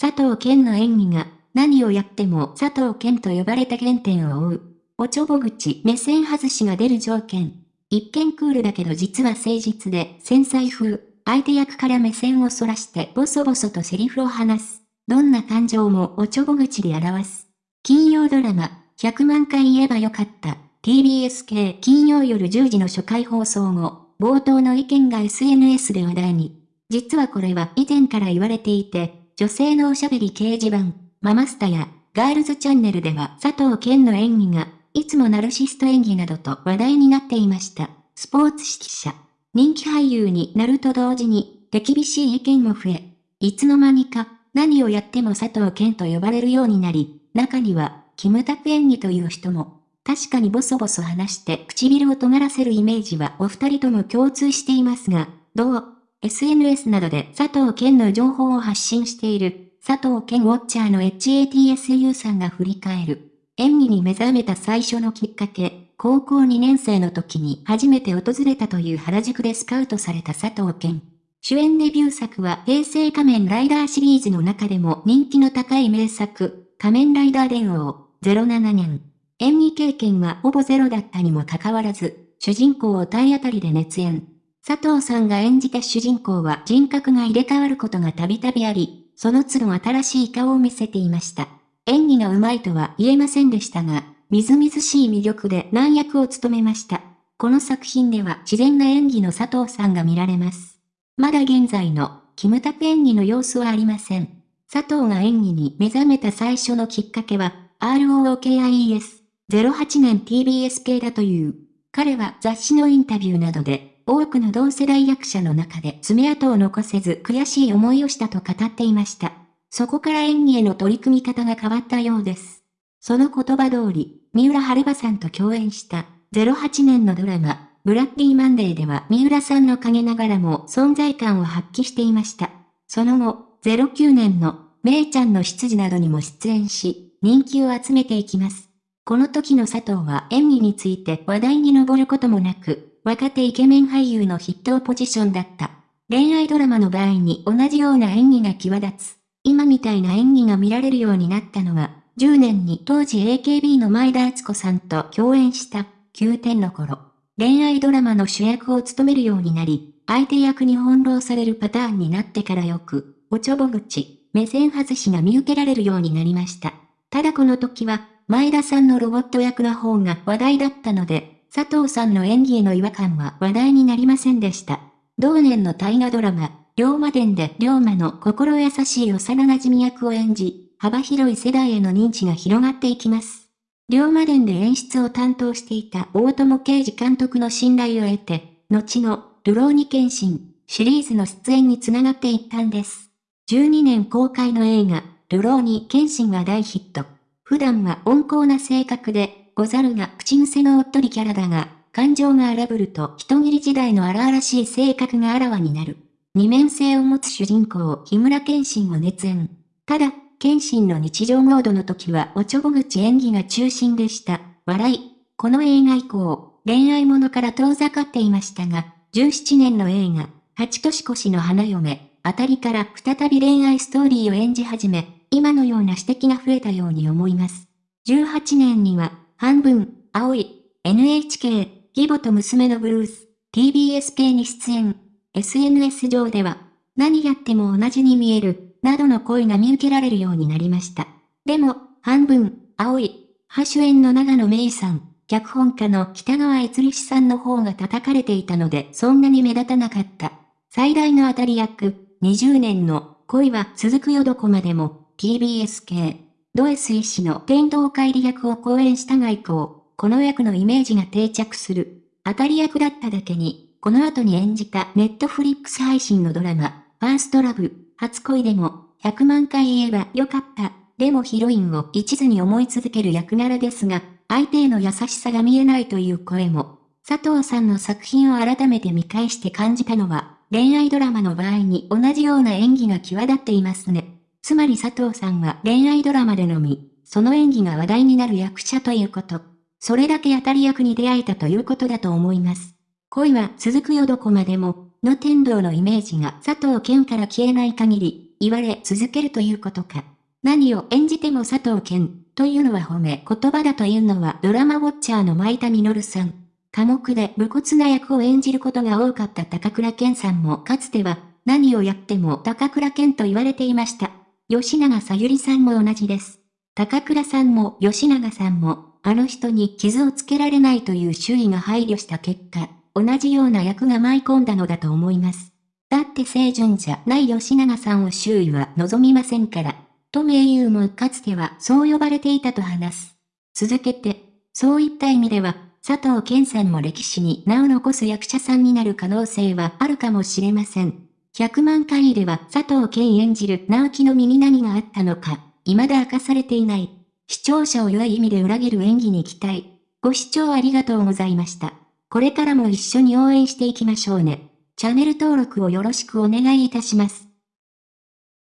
佐藤健の演技が、何をやっても佐藤健と呼ばれた原点を追う。おちょぼ口目線外しが出る条件。一見クールだけど実は誠実で繊細風。相手役から目線をそらしてボソボソとセリフを話す。どんな感情もおちょぼ口で表す。金曜ドラマ、100万回言えばよかった。TBS 系金曜夜10時の初回放送後、冒頭の意見が SNS で話題に。実はこれは以前から言われていて、女性のおしゃべり掲示板、ママスタや、ガールズチャンネルでは佐藤健の演技が、いつもナルシスト演技などと話題になっていました。スポーツ指揮者。人気俳優になると同時に、手厳しい意見も増え、いつの間にか、何をやっても佐藤健と呼ばれるようになり、中には、キムタク演技という人も、確かにボソボソ話して唇を尖らせるイメージはお二人とも共通していますが、どう？SNS などで佐藤健の情報を発信している、佐藤健ウォッチャーの HATSU さんが振り返る。演技に目覚めた最初のきっかけ、高校2年生の時に初めて訪れたという原宿でスカウトされた佐藤健。主演デビュー作は平成仮面ライダーシリーズの中でも人気の高い名作、仮面ライダー伝王、07年。演技経験はほぼゼロだったにもかかわらず、主人公を体当たりで熱演。佐藤さんが演じた主人公は人格が入れ替わることがたびたびあり、その都度新しい顔を見せていました。演技が上手いとは言えませんでしたが、みずみずしい魅力で難役を務めました。この作品では自然な演技の佐藤さんが見られます。まだ現在の、キムタク演技の様子はありません。佐藤が演技に目覚めた最初のきっかけは、ROOKIES、08年 TBS 系だという。彼は雑誌のインタビューなどで、多くの同世代役者の中で爪痕を残せず悔しい思いをしたと語っていました。そこから演技への取り組み方が変わったようです。その言葉通り、三浦春馬さんと共演した08年のドラマ、ブラッディマンデーでは三浦さんの陰ながらも存在感を発揮していました。その後、09年のめいちゃんの執事などにも出演し、人気を集めていきます。この時の佐藤は演技について話題に上ることもなく、若手イケメン俳優の筆頭ポジションだった。恋愛ドラマの場合に同じような演技が際立つ。今みたいな演技が見られるようになったのは、10年に当時 AKB の前田敦子さんと共演した9点の頃。恋愛ドラマの主役を務めるようになり、相手役に翻弄されるパターンになってからよく、おちょぼ口、目線外しが見受けられるようになりました。ただこの時は、前田さんのロボット役の方が話題だったので、佐藤さんの演技への違和感は話題になりませんでした。同年の大河ドラマ、龍馬伝で龍馬の心優しい幼馴染役を演じ、幅広い世代への認知が広がっていきます。龍馬伝で演出を担当していた大友啓治監督の信頼を得て、後のルローニケンシンシリーズの出演につながっていったんです。12年公開の映画、ルローニケンシンは大ヒット。普段は温厚な性格で、ござるが口癖のおっとりキャラだが、感情が荒ぶると人切り時代の荒々しい性格があらわになる。二面性を持つ主人公、木村謙信を熱演。ただ、謙信の日常モードの時はおちょぼ口演技が中心でした。笑い。この映画以降、恋愛ものから遠ざかっていましたが、17年の映画、八年越しの花嫁、あたりから再び恋愛ストーリーを演じ始め、今のような指摘が増えたように思います。18年には、半分、青い、NHK、義母と娘のブルース、TBS 系に出演。SNS 上では、何やっても同じに見える、などの声が見受けられるようになりました。でも、半分、青い、ハ主演の長野芽衣さん、脚本家の北川悦律さんの方が叩かれていたのでそんなに目立たなかった。最大の当たり役、20年の恋は続くよどこまでも、TBS 系。ド S 医師の天道帰り役を講演したが以降、この役のイメージが定着する。当たり役だっただけに、この後に演じたネットフリックス配信のドラマ、ファーストラブ、初恋でも、100万回言えばよかった。でもヒロインを一途に思い続ける役柄ですが、相手への優しさが見えないという声も、佐藤さんの作品を改めて見返して感じたのは、恋愛ドラマの場合に同じような演技が際立っていますね。つまり佐藤さんは恋愛ドラマでのみ、その演技が話題になる役者ということ。それだけ当たり役に出会えたということだと思います。恋は続くよどこまでも、の天道のイメージが佐藤健から消えない限り、言われ続けるということか。何を演じても佐藤健というのは褒め言葉だというのはドラマウォッチャーの前田実さん。寡黙で武骨な役を演じることが多かった高倉健さんもかつては何をやっても高倉健と言われていました。吉永さゆりさんも同じです。高倉さんも吉永さんも、あの人に傷をつけられないという周囲が配慮した結果、同じような役が舞い込んだのだと思います。だって清純じゃない吉永さんを周囲は望みませんから。と名優もかつてはそう呼ばれていたと話す。続けて、そういった意味では、佐藤健さんも歴史に名を残す役者さんになる可能性はあるかもしれません。100万回では佐藤健演じる直樹の身に何があったのか、未だ明かされていない。視聴者を良い意味で裏切る演技に期待。ご視聴ありがとうございました。これからも一緒に応援していきましょうね。チャンネル登録をよろしくお願いいたします。